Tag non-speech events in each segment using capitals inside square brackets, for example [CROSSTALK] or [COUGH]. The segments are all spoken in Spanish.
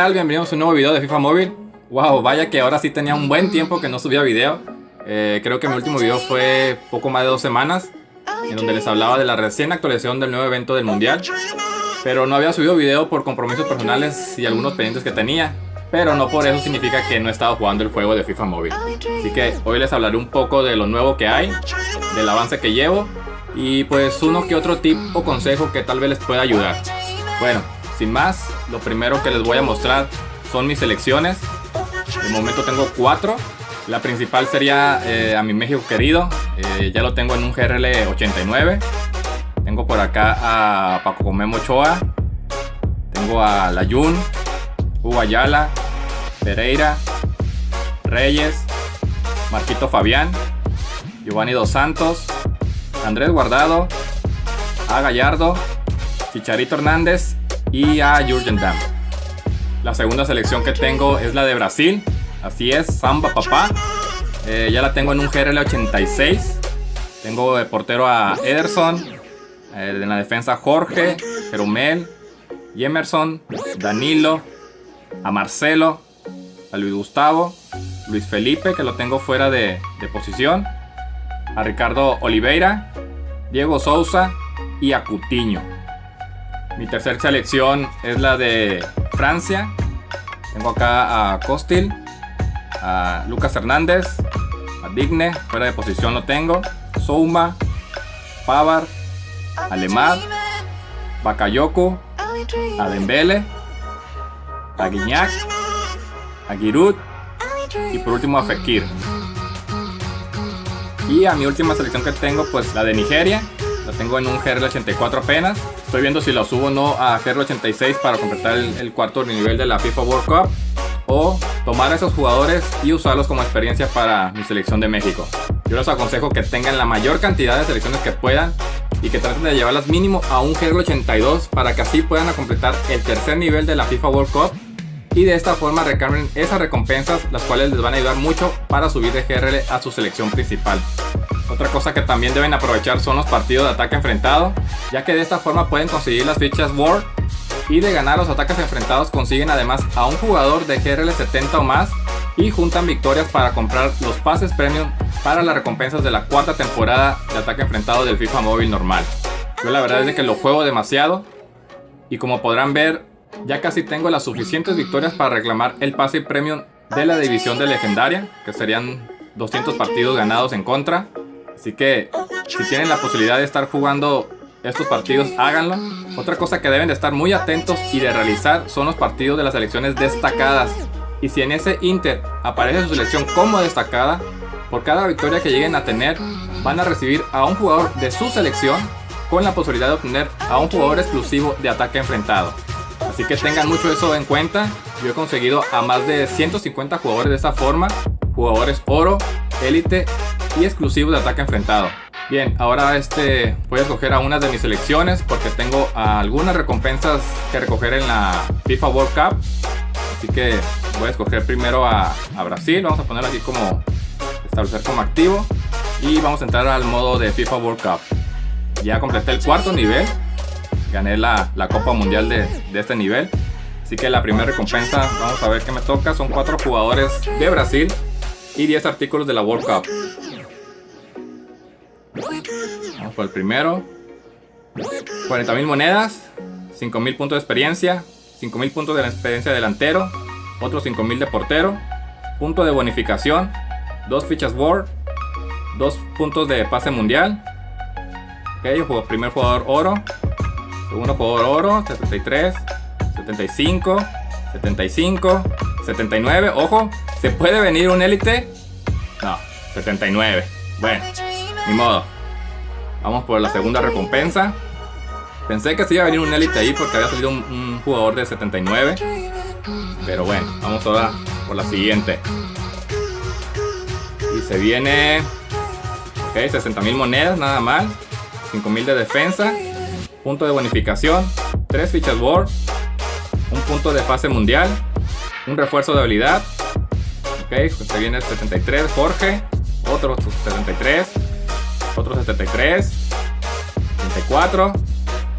Hola, ¿qué tal? Bienvenidos a un nuevo video de FIFA Móvil. Wow, vaya que ahora sí tenía un buen tiempo que no subía video. Eh, creo que mi último video fue poco más de dos semanas, en donde les hablaba de la recién actualización del nuevo evento del Mundial. Pero no había subido video por compromisos personales y algunos pendientes que tenía. Pero no por eso significa que no he estado jugando el juego de FIFA Móvil. Así que hoy les hablaré un poco de lo nuevo que hay, del avance que llevo y pues uno que otro tip o consejo que tal vez les pueda ayudar. Bueno, sin más, lo primero que les voy a mostrar son mis selecciones. De momento tengo cuatro. La principal sería eh, a mi México querido. Eh, ya lo tengo en un GRL 89. Tengo por acá a Paco Memo Ochoa. Tengo a Layun, Hugo Ayala, Pereira, Reyes, Marquito Fabián, Giovanni Dos Santos, Andrés Guardado, a Gallardo, Chicharito Hernández y a Jurgen Damm. La segunda selección que tengo es la de Brasil, así es, Samba Papá. Eh, ya la tengo en un GRL 86. Tengo de portero a Ederson, eh, en la defensa Jorge, Jeromel, Emerson, Danilo, a Marcelo, a Luis Gustavo, Luis Felipe, que lo tengo fuera de, de posición, a Ricardo Oliveira, Diego Sousa y a Cutiño. Mi tercera selección es la de Francia. Tengo acá a Costil, a Lucas Hernández, a Digne, fuera de posición lo tengo, Souma, Pavar, Alemad, Bakayoko, a Dembele, a Guignac, a Giroud y por último a Fekir. Y a mi última selección que tengo, pues la de Nigeria. La tengo en un GRL 84 apenas. Estoy viendo si lo subo o no a GRL 86 para completar el, cuarto nivel de la FIFA World Cup. O tomar a esos jugadores y usarlos como experiencia para mi selección de México. Yo les aconsejo que tengan la mayor cantidad de selecciones que puedan y que traten de llevarlas mínimo a un GRL 82 para que así puedan completar el tercer nivel de la FIFA World Cup y de esta forma recarguen esas recompensas las cuales les van a ayudar mucho para subir de GRL a su selección principal. Otra cosa que también deben aprovechar son los partidos de ataque enfrentado, ya que de esta forma pueden conseguir las fichas War y de ganar los ataques enfrentados consiguen además a un jugador de GRL 70 o más y juntan victorias para comprar los pases premium para las recompensas de la cuarta temporada de ataque enfrentado del FIFA móvil normal. Yo la verdad es que lo juego demasiado y como podrán ver ya casi tengo las suficientes victorias para reclamar el pase premium de la división de legendaria, que serían 200 partidos ganados en contra. Así que si tienen la posibilidad de estar jugando estos partidos, háganlo. Otra cosa que deben de estar muy atentos y de realizar son los partidos de las selecciones destacadas. Y si en ese Inter aparece su selección como destacada, por cada victoria que lleguen a tener, van a recibir a un jugador de su selección con la posibilidad de obtener a un jugador exclusivo de ataque enfrentado. Así que tengan mucho eso en cuenta. Yo he conseguido a más de 150 jugadores de esta forma. Jugadores oro, élite y exclusivos de ataque enfrentado. Bien, ahora este voy a escoger a una de mis selecciones porque tengo algunas recompensas que recoger en la FIFA World Cup. Así que voy a escoger primero a, a Brasil. Vamos a poner aquí como establecer como activo. Y vamos a entrar al modo de FIFA World Cup. Ya completé el cuarto nivel gané la, Copa Mundial de, este nivel. Así que la primera recompensa, vamos a ver qué me toca. Son cuatro jugadores de Brasil y 10 artículos de la World Cup. Por el primero. 40.000 monedas, 5.000 puntos de experiencia, 5.000 puntos de la experiencia delantero, otros 5.000 de portero, punto de bonificación, dos fichas World, dos puntos de pase mundial. Ok, primer jugador oro, Segundo jugador oro, 73, 75, 75, 79. Ojo, ¿se puede venir un élite? No, 79. Bueno, ni modo. Vamos por la segunda recompensa. Pensé que se iba a venir un élite ahí porque había salido un, jugador de 79. Pero bueno, vamos ahora por la siguiente. Y se viene... Ok, 60.000 monedas, nada mal. 5.000 de defensa punto de bonificación, 3 fichas board, un punto de fase mundial, un refuerzo de habilidad. Ok, se viene el 73, Jorge, otro 73, otro 73, 74,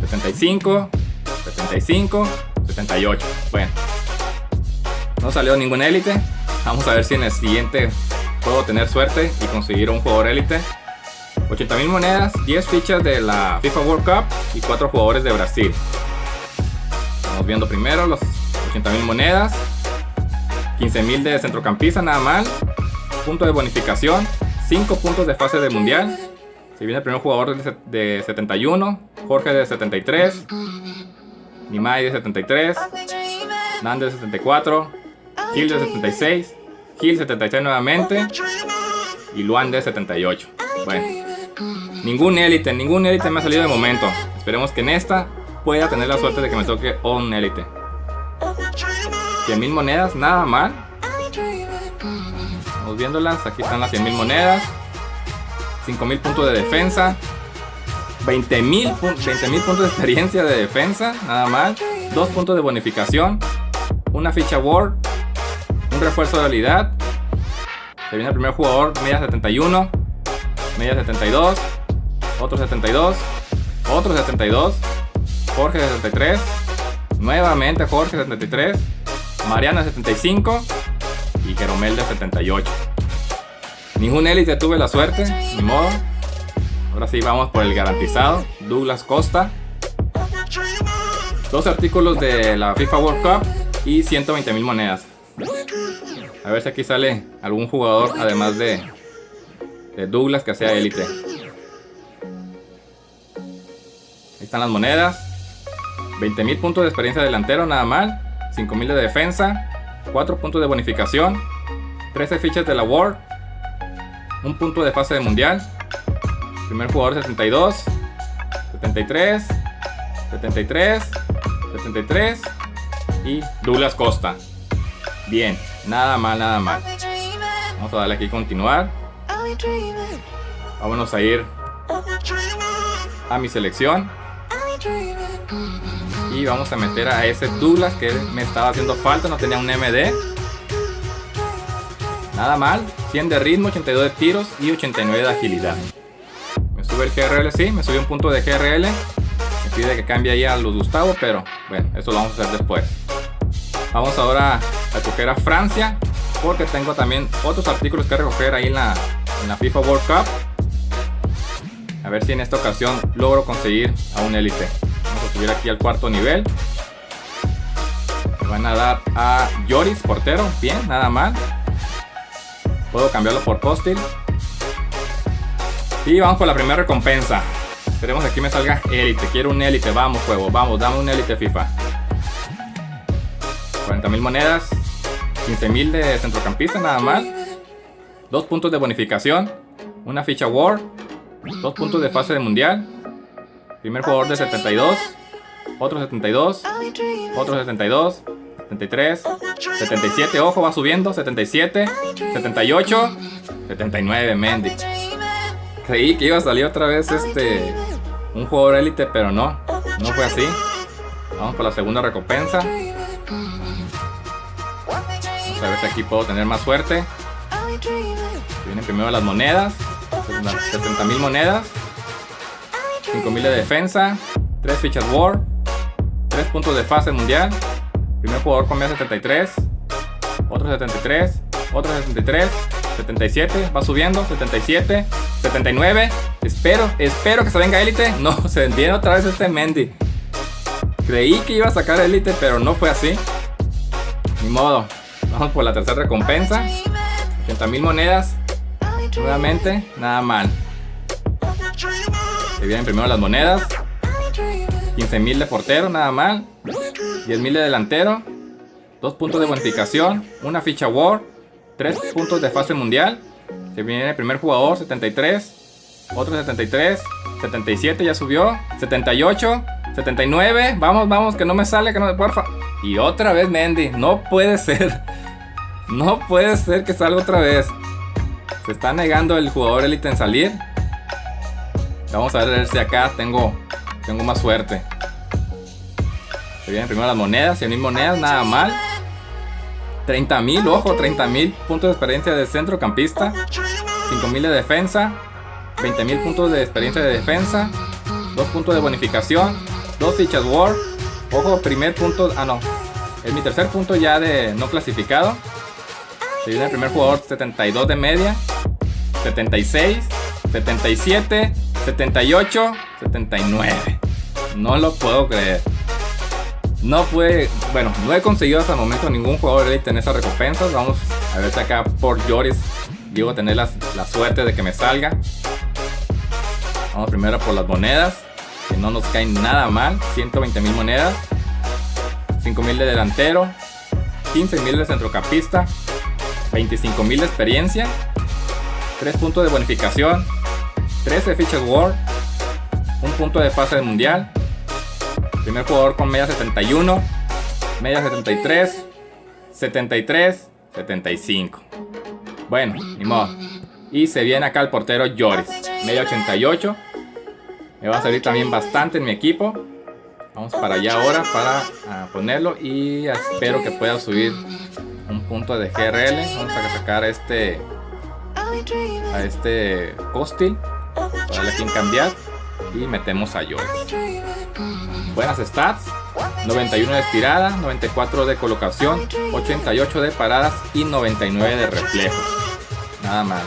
75, 75, 78. Bueno, No salió ningún élite. Vamos a ver si en el siguiente puedo tener suerte y conseguir un jugador élite. 80.000 monedas, 10 fichas de la FIFA World Cup y 4 jugadores de Brasil. Estamos viendo primero los 80.000 monedas. 15.000 de centrocampista, nada mal. Punto de bonificación. 5 puntos de fase de mundial. Si viene el primer jugador de 71. Jorge de 73. Nimai de 73. Nando de 74. Gil de 76. Gil 76 nuevamente. Y Luan de 78. Bueno. Ningún élite, ningún élite me ha salido de momento. Esperemos que en esta pueda tener la suerte de que me toque un élite. 100.000 monedas, nada mal. Vamos viéndolas, aquí están las 100.000 monedas. 5.000 puntos de defensa. 20.000 puntos de experiencia de defensa, nada mal. 2 puntos de bonificación. Una ficha Word. Un refuerzo de habilidad. Se viene el primer jugador, media 71. Media 72. Otro 72. Otro 72. Jorge 73. Nuevamente Jorge 73. Mariana 75 y Jeromel de 78. Ningún élite tuve la suerte, ni modo. Ahora sí vamos por el garantizado, Douglas Costa. Dos artículos de la FIFA World Cup y 120 mil monedas. A ver si aquí sale algún jugador además de, Douglas que sea élite. Ahí están las monedas. 20 mil puntos de experiencia delantero, nada mal. 5000 de defensa, 4 puntos de bonificación, 13 fichas de la World, un punto de fase de mundial, primer jugador 72, 73, 73, 73 y Douglas Costa. Bien, nada mal, nada mal. Vamos a darle aquí continuar. Vámonos a ir a mi selección. Y vamos a meter a ese Douglas que me estaba haciendo falta, no tenía un MD. Nada mal, 100 de ritmo, 82 de tiros y 89 de agilidad. Me sube el GRL, sí, me sube un punto de GRL. Me pide que cambie ahí a los Gustavo, pero bueno, eso lo vamos a hacer después. Vamos ahora a coger a Francia, porque tengo también otros artículos que recoger ahí en la, FIFA World Cup. A ver si en esta ocasión logro conseguir a un élite subir aquí al cuarto nivel. Me van a dar a Yoris, portero. Bien, nada mal. Puedo cambiarlo por Postil. Y vamos por la primera recompensa. Esperemos que aquí me salga élite. Quiero un élite. Vamos, juego. Vamos, dame un élite FIFA. 40.000 monedas. 15.000 de centrocampista, nada mal. Dos puntos de bonificación. Una ficha War. Dos puntos de fase de mundial. Primer jugador de 72 otro 72, otro 72, 73, 77, ojo, va subiendo, 77, 78, 79, Mendy. Creí que iba a salir otra vez este un jugador élite, pero no, no fue así. Vamos por la segunda recompensa. Vamos a ver si aquí puedo tener más suerte. Vienen primero las monedas, 70 mil monedas, 5 mil de defensa, 3 fichas War, 3 puntos de fase mundial. Primer jugador con 73. Otro 73. Otro 73. 77. Va subiendo. 77. 79. Espero, espero que se venga élite. [LAUGHS] No, se viene otra vez este Mendy. Creí que iba a sacar élite, pero no fue así. Ni modo. Vamos por la tercera recompensa. 80 mil monedas. Nuevamente, nada mal. Se vienen primero las monedas. 15.000 de portero, nada mal. 10.000 de delantero. 2 puntos de bonificación. Una ficha War. 3 puntos de fase mundial. Se viene el primer jugador, 73. Otro 73. 77 ya subió. 78. 79. Vamos, vamos, que no me sale, que no me porfa. Y otra vez Mendy. No puede ser. [LAUGHS] No puede ser que salga otra vez. Se está negando el jugador élite en salir. Vamos a ver si acá tengo tengo más suerte. Se vienen primero las monedas, 100.000 monedas, nada mal. 30.000, ojo, 30.000 puntos de experiencia de centrocampista. 5.000 de defensa. 20.000 puntos de experiencia de defensa. 2 puntos de bonificación. 2 fichas War. Ojo, primer punto. Ah, no. Es mi tercer punto ya de no clasificado. Se viene el primer jugador 72 de media. 76, 77, 78, 79. No lo puedo creer. No puede, bueno, no he conseguido hasta el momento ningún jugador de tener esas recompensas. Vamos a ver si acá por Joris digo tener la, la suerte de que me salga. Vamos primero por las monedas, que no nos caen nada mal. 120 mil monedas, 5 mil de delantero, 15 mil de centrocampista, 25 mil de experiencia, 3 puntos de bonificación, 13 fichas World, 1 punto de fase del mundial, Primer jugador con media 71, media 73, 73, 75. Bueno, ni modo. Y se viene acá el portero Joris, media 88. Me va a servir también bastante en mi equipo. Vamos para allá ahora para ah, ponerlo y espero que pueda subir un punto de GRL. Vamos a sacar a este a este Costil para darle aquí en cambiar y metemos a Joris. Buenas stats. 91 de estirada, 94 de colocación, 88 de paradas y 99 de reflejos. Nada más.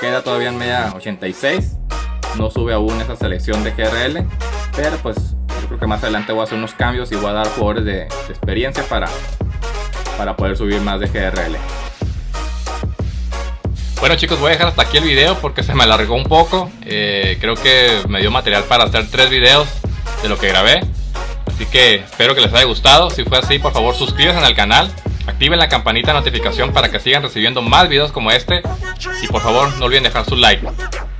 Queda todavía en media 86. No sube aún esa selección de GRL. Pero pues yo creo que más adelante voy a hacer unos cambios y voy a dar jugadores de, experiencia para, para poder subir más de GRL. Bueno chicos, voy a dejar hasta aquí el video porque se me alargó un poco. Eh, creo que me dio material para hacer tres videos de lo que grabé. Así que espero que les haya gustado. Si fue así, por favor suscríbanse al canal. Activen la campanita de notificación para que sigan recibiendo más videos como este. Y por favor, no olviden dejar su like.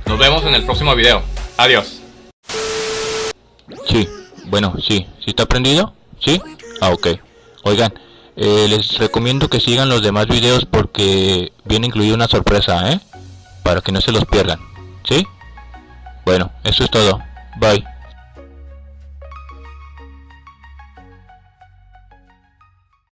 Nos vemos en el próximo video. Adiós. Sí, bueno, sí. ¿Sí está prendido? ¿Sí? Ah, ok. Oigan, eh, les recomiendo que sigan los demás videos porque viene incluida una sorpresa, ¿eh? Para que no se los pierdan. ¿Sí? Bueno, eso es todo. Bye.